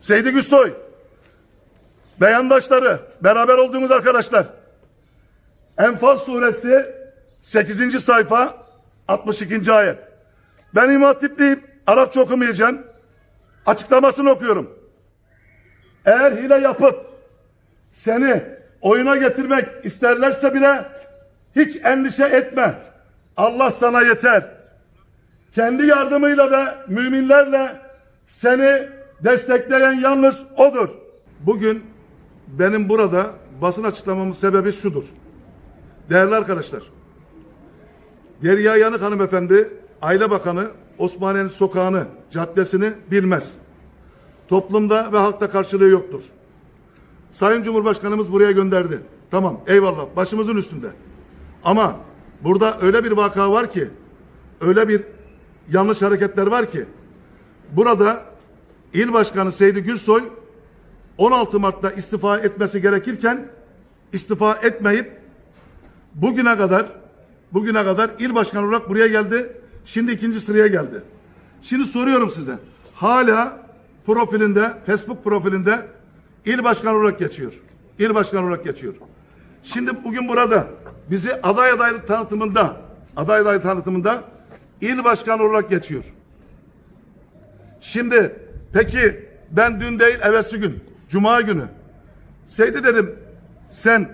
Seydi Güçsoy, beyandaşları, beraber olduğumuz arkadaşlar. Enfal suresi 8. sayfa 62. ayet. Ben İmam Hatipliyim, Arapça okumayacağım. Açıklamasını okuyorum. Eğer hile yapıp seni oyuna getirmek isterlerse bile hiç endişe etme. Allah sana yeter. Kendi yardımıyla ve müminlerle seni destekleyen yalnız odur. Bugün benim burada basın açıklamamın sebebi şudur. Değerli arkadaşlar, Derya Yanık hanımefendi, Aile Bakanı Osmaniye'nin sokağını, caddesini bilmez. Toplumda ve halkta karşılığı yoktur. Sayın Cumhurbaşkanımız buraya gönderdi. Tamam, eyvallah, başımızın üstünde. Ama burada öyle bir vaka var ki, öyle bir yanlış hareketler var ki, burada İl Başkanı Seydi Gülsoy 16 Mart'ta istifa etmesi gerekirken istifa etmeyip bugüne kadar bugüne kadar il başkanı olarak buraya geldi. Şimdi ikinci sıraya geldi. Şimdi soruyorum size. Hala profilinde, Facebook profilinde il başkanı olarak geçiyor. İl başkanı olarak geçiyor. Şimdi bugün burada bizi aday adaylık tanıtımında aday adaylık tanıtımında il başkanı olarak geçiyor. Şimdi peki ben dün değil evvelsi gün Cuma günü Seydi dedim sen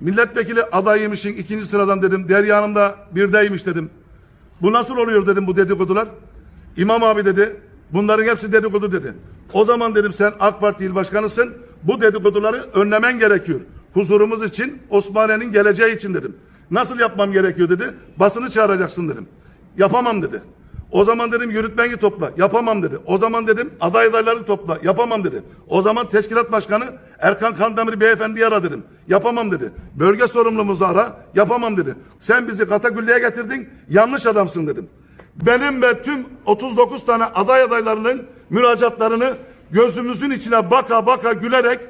milletvekili adayıymışsın ikinci sıradan dedim. Derya Hanım da birdeymiş dedim. Bu nasıl oluyor dedim bu dedikodular. İmam abi dedi bunların hepsi dedikodu dedi. O zaman dedim sen AK Parti il başkanısın. Bu dedikoduları önlemen gerekiyor. Huzurumuz için Osmaniye'nin geleceği için dedim. Nasıl yapmam gerekiyor dedi. Basını çağıracaksın dedim. Yapamam dedi. O zaman dedim yürütmeni topla. Yapamam dedi. O zaman dedim aday adayları topla. Yapamam dedi. O zaman teşkilat başkanı Erkan Kandemir beyefendiyi ara dedim. Yapamam dedi. Bölge sorumlumuzu ara. Yapamam dedi. Sen bizi Katakülli'ye getirdin. Yanlış adamsın dedim. Benim ve tüm 39 tane aday adaylarının müracaatlarını gözümüzün içine baka baka gülerek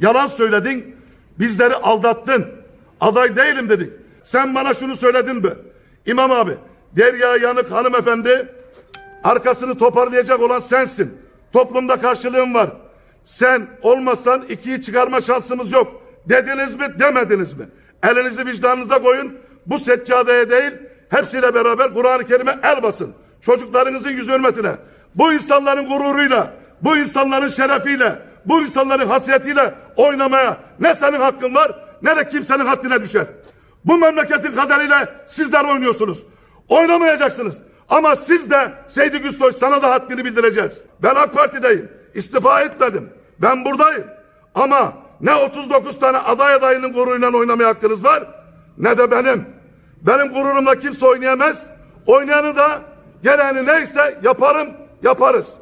yalan söyledin. Bizleri aldattın. Aday değilim dedik. Sen bana şunu söyledin mi? İmam abi Derya Yanık hanımefendi arkasını toparlayacak olan sensin. Toplumda karşılığın var. Sen olmasan ikiyi çıkarma şansımız yok. Dediniz mi demediniz mi? Elinizi vicdanınıza koyun. Bu seccadeye değil hepsiyle beraber Kur'an-ı Kerim'e el basın. Çocuklarınızın yüz hürmetine. Bu insanların gururuyla, bu insanların şerefiyle, bu insanların hasiyetiyle oynamaya ne senin hakkın var ne de kimsenin haddine düşer. Bu memleketin kaderiyle sizler oynuyorsunuz. Oynamayacaksınız. Ama siz de Seydi Güçsoy sana da haddini bildireceğiz. Ben AK Parti'deyim. İstifa etmedim. Ben buradayım. Ama ne 39 tane aday adayının gururuyla oynamaya hakkınız var ne de benim. Benim gururumla kimse oynayamaz. Oynayanı da gereğini neyse yaparım, yaparız.